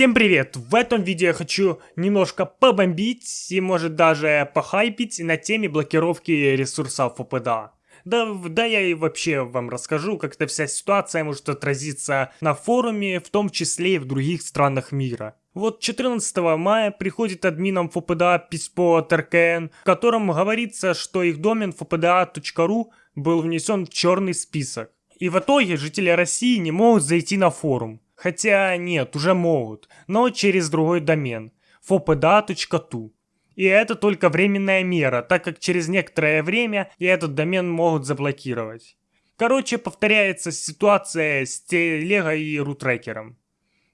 Всем привет! В этом видео я хочу немножко побомбить и может даже похайпить на теме блокировки ресурсов ФПДА. Да, да я и вообще вам расскажу, как эта вся ситуация может отразиться на форуме, в том числе и в других странах мира. Вот 14 мая приходит админам ФПДА письмо от РКН, в котором говорится, что их домен fpda.ru был внесен в черный список. И в итоге жители России не могут зайти на форум. Хотя нет, уже могут, но через другой домен fopda.tu. И это только временная мера, так как через некоторое время и этот домен могут заблокировать. Короче, повторяется ситуация с телего и рутрекером.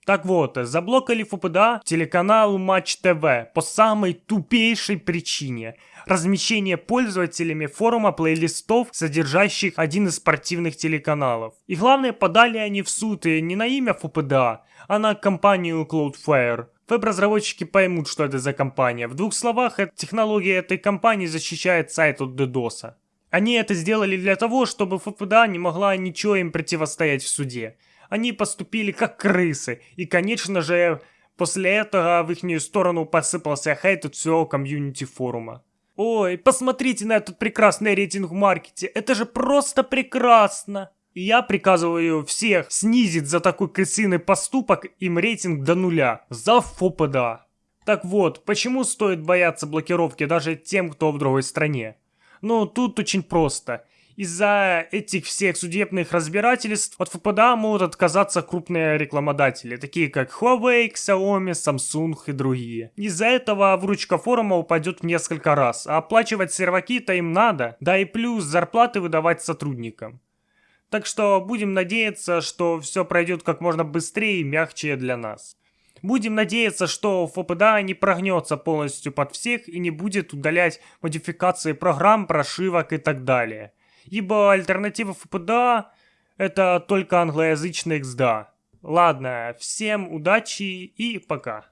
Так вот, заблокали ФПДА телеканал Матч ТВ по самой тупейшей причине. Размещение пользователями форума плейлистов, содержащих один из спортивных телеканалов. И главное, подали они в суд и не на имя ФПДА, а на компанию Cloudflare. Веб-разработчики поймут, что это за компания. В двух словах, технология этой компании защищает сайт от DDoS. Они это сделали для того, чтобы ФПДА не могла ничего им противостоять в суде. Они поступили как крысы. И, конечно же, после этого в их сторону посыпался хейт от всего комьюнити форума. Ой, посмотрите на этот прекрасный рейтинг в маркете. Это же просто прекрасно. И я приказываю всех снизить за такой крысиный поступок им рейтинг до нуля. За ФОПДА. Так вот, почему стоит бояться блокировки даже тем, кто в другой стране? Ну, тут очень просто. Из-за этих всех судебных разбирательств от ФПДА могут отказаться крупные рекламодатели, такие как Huawei, Xiaomi, Samsung и другие. Из-за этого вручка форума упадет в несколько раз, а оплачивать серваки-то им надо, да и плюс зарплаты выдавать сотрудникам. Так что будем надеяться, что все пройдет как можно быстрее и мягче для нас. Будем надеяться, что ФПДА не прогнется полностью под всех и не будет удалять модификации программ, прошивок и так далее ибо альтернатива ФПДА это только англоязычный XDA. Ладно, всем удачи и пока.